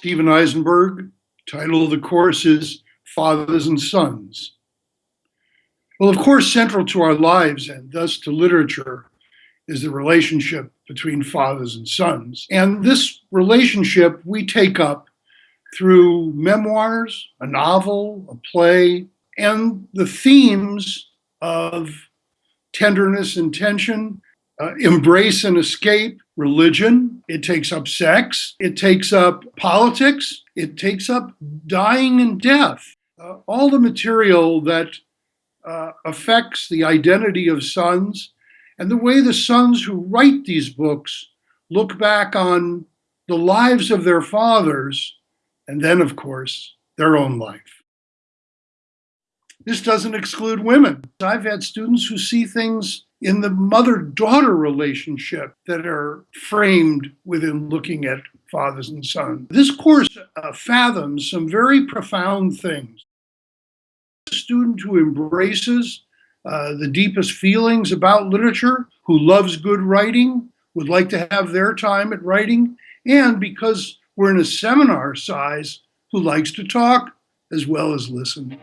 Stephen Eisenberg. Title of the course is Fathers and Sons. Well, of course, central to our lives and thus to literature is the relationship between fathers and sons. And this relationship we take up through memoirs, a novel, a play, and the themes of tenderness and tension, uh, embrace and escape, religion. It takes up sex. It takes up politics. It takes up dying and death. Uh, all the material that uh, affects the identity of sons and the way the sons who write these books look back on the lives of their fathers and then, of course, their own life. This doesn't exclude women. I've had students who see things in the mother-daughter relationship that are framed within looking at fathers and sons. This course uh, fathoms some very profound things. A student who embraces uh, the deepest feelings about literature, who loves good writing, would like to have their time at writing, and because we're in a seminar size, who likes to talk as well as listen.